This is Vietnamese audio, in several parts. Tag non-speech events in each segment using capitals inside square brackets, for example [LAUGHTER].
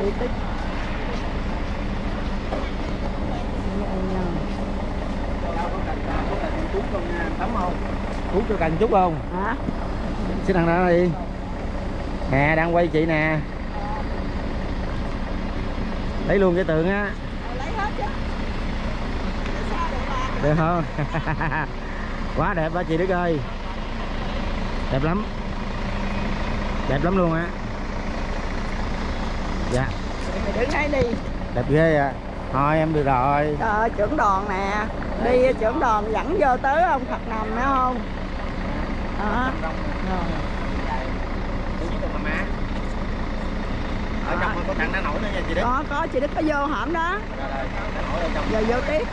đi tích Hút cho cần chút không? hả? Xin thằng đó đi. Nè đang quay chị nè. Lấy luôn cái tượng á. Lấy hết chứ Được không? [LAUGHS] Quá đẹp đó chị Đức ơi. Đẹp lắm. Đẹp lắm luôn á Dạ. Mày đứng đấy đi. Đẹp ghê à Thôi em được rồi. Trời ơi, trưởng đoàn nè. Đi trưởng đoàn dẫn vô tới ông Phật nằm phải không? Đó. Rồi. Ở trong có thằng đã nổi nữa nha chị Đức. Có có chị Đức có vô hổm đó. Nổi ở trong. Giờ vô tiếp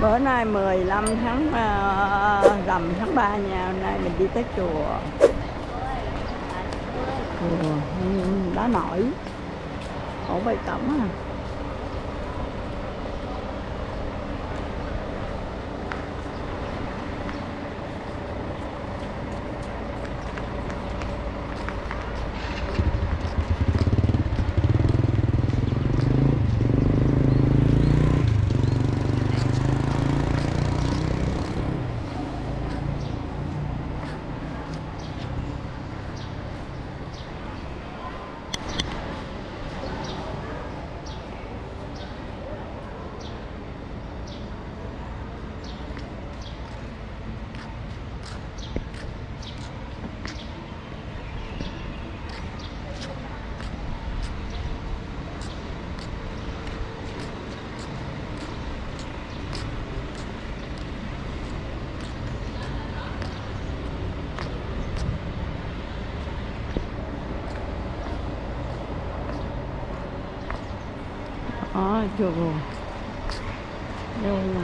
bữa nay 15 tháng uh, rằm tháng 3 nha hôm nay mình đi tới chùa. Chùa ừ, đá nổi. Ổ bày cẩm à. Đó, chùa Đâu nè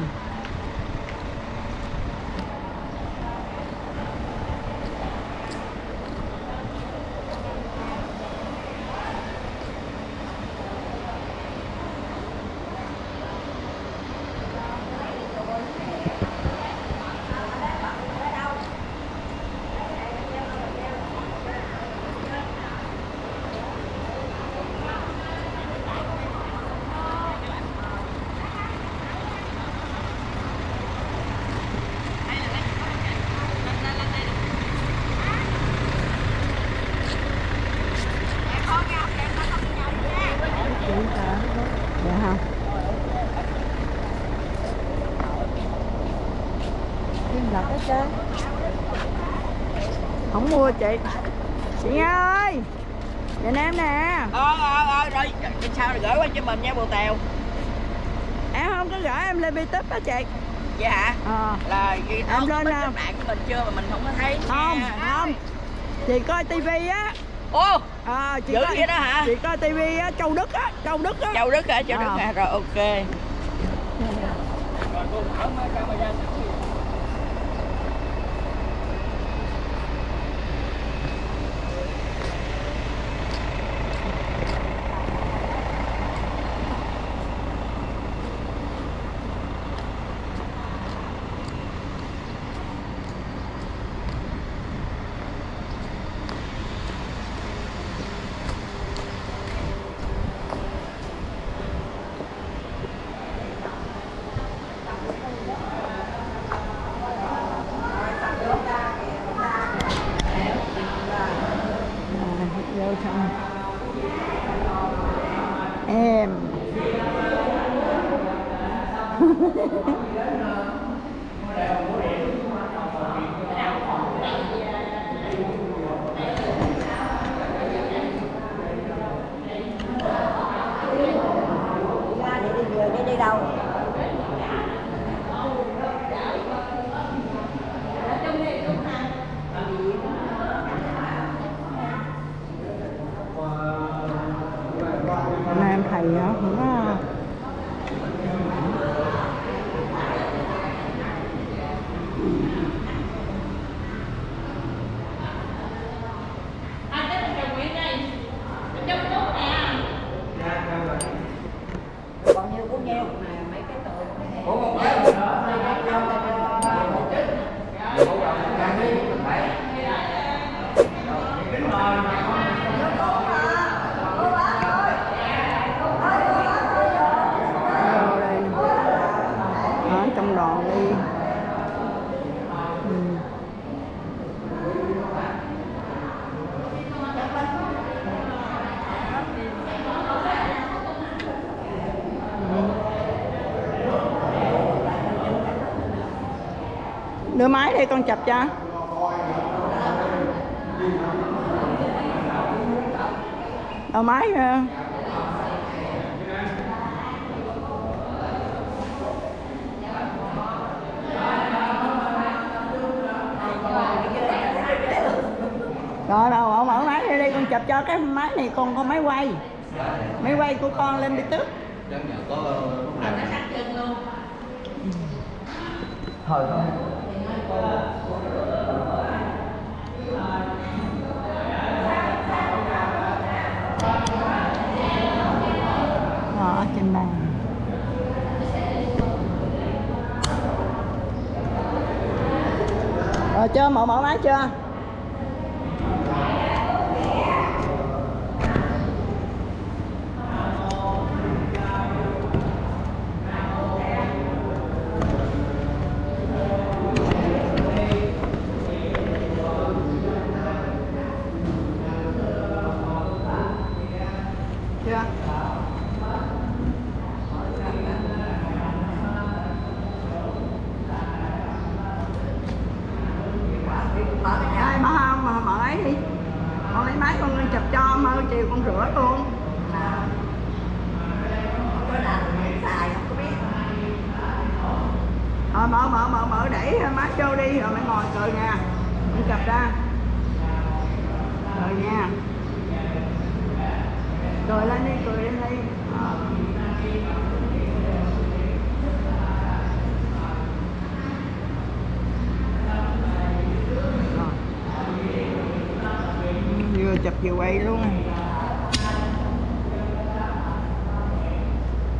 Chị hả? Dạ không? Lật hết trơn. Không mua chị. Chị Nga ơi. Nhìn em nè. Ờ ờ ờ rồi. Sao rồi gửi qua cho mình nha bồ tèo. Em không có gửi em lên youtube đó chị. Dạ hả? Ờ. Là gì Em lên nào? cái bạn của mình chưa mà mình không có thấy Không, nha. không Chị coi tivi á. Ô Ờ, chị dữ coi, vậy đó hả? Chị coi tivi á, Châu Đức á Châu Đức á. Châu đức hả? Châu Ờ. đức hả? Rồi ok. À, vô trong em đi đâu hôm nay em thầy á cũng có đưa máy đây con chụp cho. Đầu máy ờ. rồi đâu mở mở máy đây đây con chụp cho cái máy này con có máy quay. Máy quay của con lên đi tức Đó, rồi chưa mở mở máy chưa? Con rửa luôn Rồi mở mở mở mở đẩy má vô đi, rồi mày ngồi cười nha mình chụp ra. Rồi nha. Cười lên đi, cười lên đi. Vừa chụp vừa quay luôn.